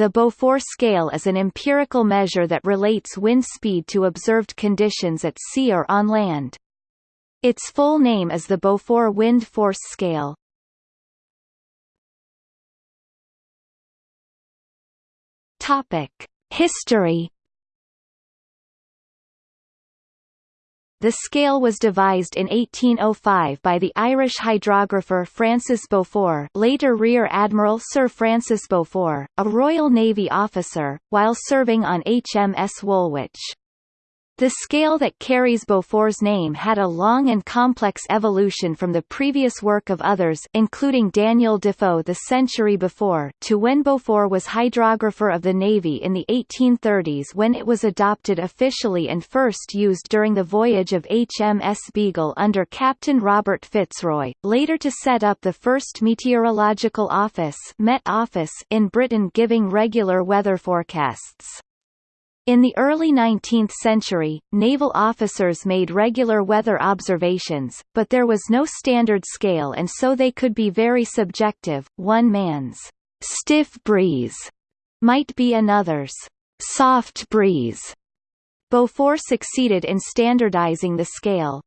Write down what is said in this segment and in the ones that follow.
the Beaufort scale is an empirical measure that relates wind speed to observed conditions at sea or on land. Its full name is the Beaufort Wind Force Scale. Topic: History The scale was devised in 1805 by the Irish hydrographer Francis Beaufort later Rear Admiral Sir Francis Beaufort, a Royal Navy officer, while serving on HMS Woolwich. The scale that carries Beaufort's name had a long and complex evolution from the previous work of others including Daniel Defoe the century before to when Beaufort was hydrographer of the Navy in the 1830s when it was adopted officially and first used during the voyage of HMS Beagle under Captain Robert Fitzroy, later to set up the first meteorological office, Met office in Britain giving regular weather forecasts. In the early 19th century, naval officers made regular weather observations, but there was no standard scale and so they could be very subjective. One man's stiff breeze might be another's soft breeze. Beaufort succeeded in standardizing the scale,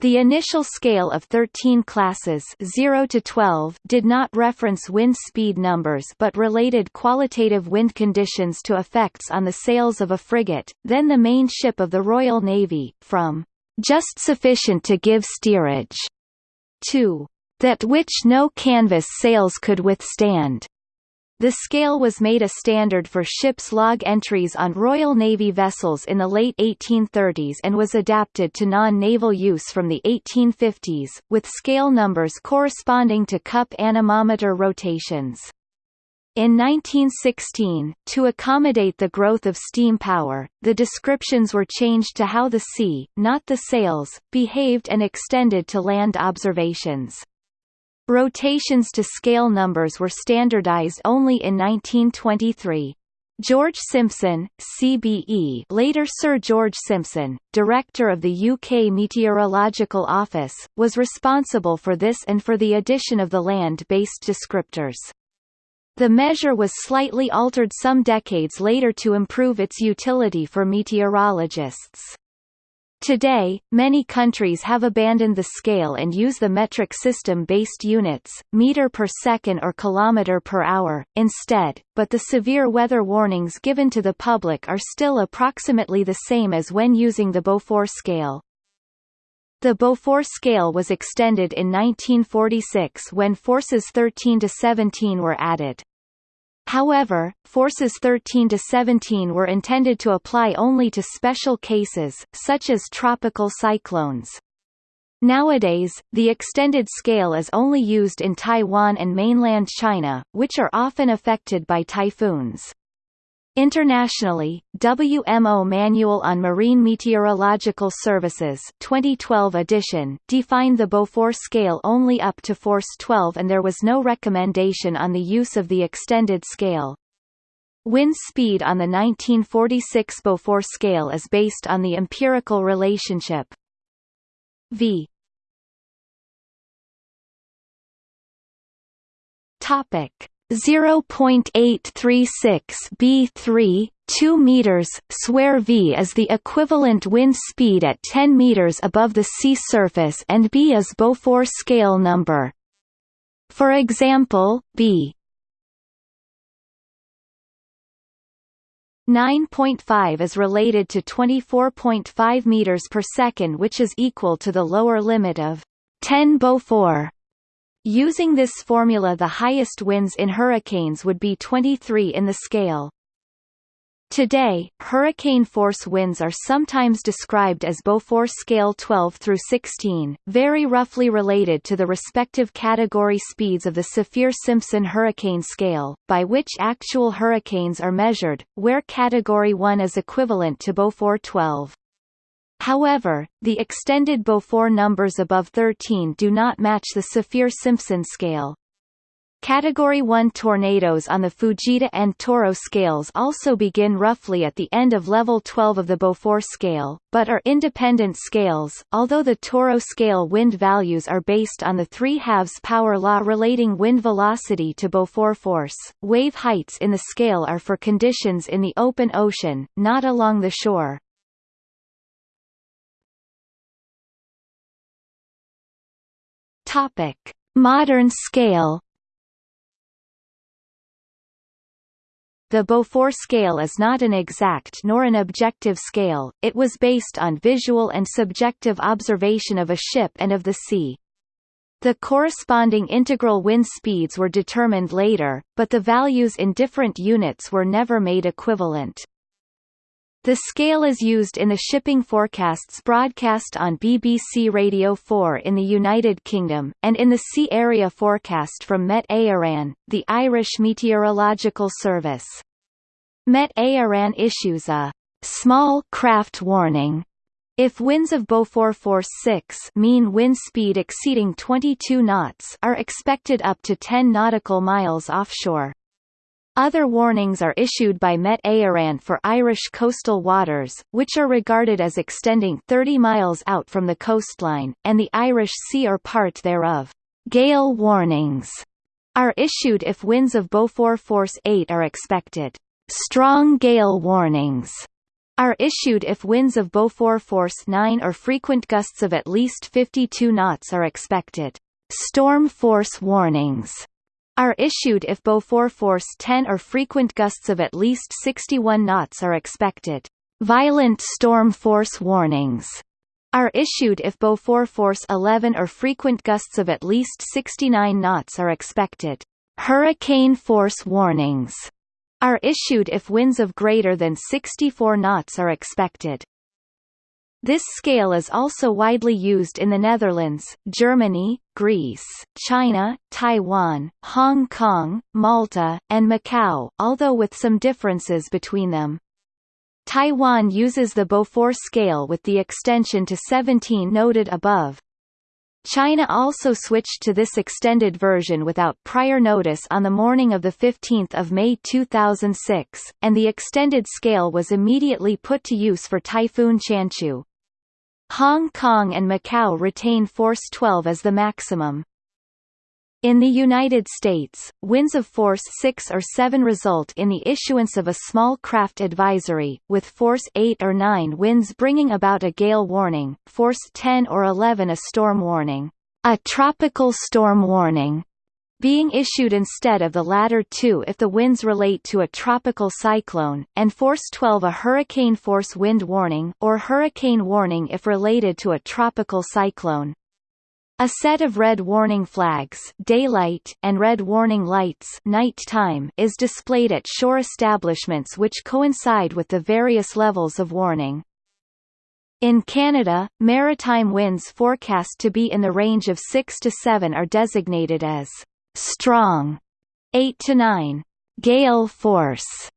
the initial scale of 13 classes 0 to 12 did not reference wind speed numbers but related qualitative wind conditions to effects on the sails of a frigate, then the main ship of the Royal Navy, from "...just sufficient to give steerage," to "...that which no canvas sails could withstand." The scale was made a standard for ships' log entries on Royal Navy vessels in the late 1830s and was adapted to non-naval use from the 1850s, with scale numbers corresponding to cup anemometer rotations. In 1916, to accommodate the growth of steam power, the descriptions were changed to how the sea, not the sails, behaved and extended to land observations. Rotations to scale numbers were standardized only in 1923. George Simpson, CBE later Sir George Simpson, director of the UK Meteorological Office, was responsible for this and for the addition of the land-based descriptors. The measure was slightly altered some decades later to improve its utility for meteorologists. Today, many countries have abandoned the scale and use the metric system-based units, meter per second or kilometer per hour, instead, but the severe weather warnings given to the public are still approximately the same as when using the Beaufort scale. The Beaufort scale was extended in 1946 when forces 13 to 17 were added. However, forces 13 to 17 were intended to apply only to special cases, such as tropical cyclones. Nowadays, the extended scale is only used in Taiwan and mainland China, which are often affected by typhoons. Internationally, WMO Manual on Marine Meteorological Services 2012 edition defined the Beaufort scale only up to force 12 and there was no recommendation on the use of the extended scale. Wind speed on the 1946 Beaufort scale is based on the empirical relationship. V. Topic 0.836 b3 2 meters square v is the equivalent wind speed at 10 meters above the sea surface and b is Beaufort scale number. For example b. 9.5 is related to 24.5 meters per second which is equal to the lower limit of 10 Beaufort Using this formula the highest winds in hurricanes would be 23 in the scale. Today, hurricane force winds are sometimes described as Beaufort scale 12 through 16, very roughly related to the respective category speeds of the Saffir-Simpson hurricane scale, by which actual hurricanes are measured, where category 1 is equivalent to Beaufort 12. However, the extended Beaufort numbers above 13 do not match the Saffir-Simpson scale. Category 1 tornadoes on the Fujita and TORRO scales also begin roughly at the end of level 12 of the Beaufort scale, but are independent scales, although the TORRO scale wind values are based on the 3 halves power law relating wind velocity to Beaufort force. Wave heights in the scale are for conditions in the open ocean, not along the shore. Topic: Modern scale The Beaufort scale is not an exact nor an objective scale, it was based on visual and subjective observation of a ship and of the sea. The corresponding integral wind speeds were determined later, but the values in different units were never made equivalent. The scale is used in the shipping forecasts broadcast on BBC Radio 4 in the United Kingdom, and in the Sea Area Forecast from Met Éireann, the Irish Meteorological Service. Met Éireann issues a small craft warning if winds of Beaufort force 6 mean wind speed exceeding 22 knots are expected up to 10 nautical miles offshore. Other warnings are issued by Met Éireann for Irish coastal waters, which are regarded as extending 30 miles out from the coastline, and the Irish Sea or part thereof. Gale warnings are issued if winds of Beaufort force 8 are expected. Strong gale warnings are issued if winds of Beaufort force 9 or frequent gusts of at least 52 knots are expected. Storm force warnings are issued if Beaufort force 10 or frequent gusts of at least 61 knots are expected. Violent storm force warnings are issued if Beaufort force 11 or frequent gusts of at least 69 knots are expected. Hurricane force warnings are issued if winds of greater than 64 knots are expected. This scale is also widely used in the Netherlands, Germany, Greece, China, Taiwan, Hong Kong, Malta, and Macau, although with some differences between them. Taiwan uses the Beaufort scale with the extension to 17 noted above, China also switched to this extended version without prior notice on the morning of 15 May 2006, and the extended scale was immediately put to use for Typhoon Chanchu. Hong Kong and Macau retain force 12 as the maximum. In the United States, winds of force 6 or 7 result in the issuance of a small craft advisory, with force 8 or 9 winds bringing about a gale warning, force 10 or 11 a storm warning, a tropical storm warning, being issued instead of the latter two if the winds relate to a tropical cyclone, and force 12 a hurricane force wind warning or hurricane warning if related to a tropical cyclone. A set of red warning flags daylight and red warning lights night time is displayed at shore establishments which coincide with the various levels of warning. In Canada, maritime winds forecast to be in the range of 6 to 7 are designated as strong 8 to 9, gale force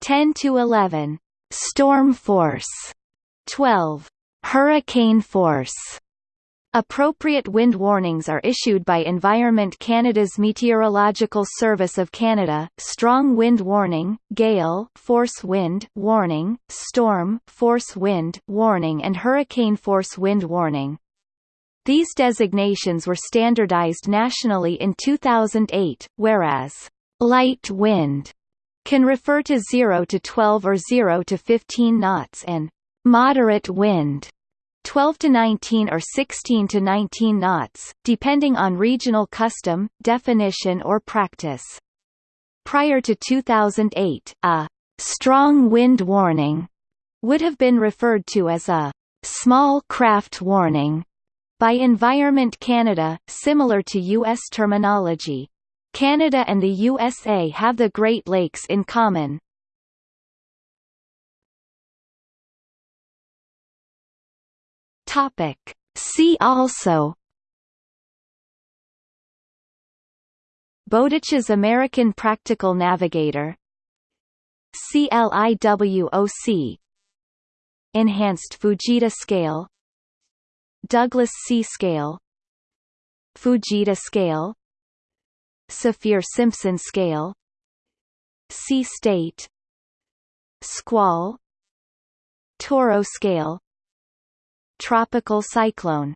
10 to 11, storm force 12, hurricane force Appropriate wind warnings are issued by Environment Canada's Meteorological Service of Canada, strong wind warning, gale force wind warning, storm force wind warning and hurricane force wind warning. These designations were standardized nationally in 2008, whereas light wind can refer to 0 to 12 or 0 to 15 knots and moderate wind 12 to 19 or 16 to 19 knots, depending on regional custom, definition or practice. Prior to 2008, a strong wind warning would have been referred to as a small craft warning by Environment Canada, similar to U.S. terminology. Canada and the USA have the Great Lakes in common, Topic. See also Bowditch's American Practical Navigator CLIWOC Enhanced Fujita Scale Douglas sea Scale Fujita Scale Saffir-Simpson scale Sea state Squall TORRO scale Tropical cyclone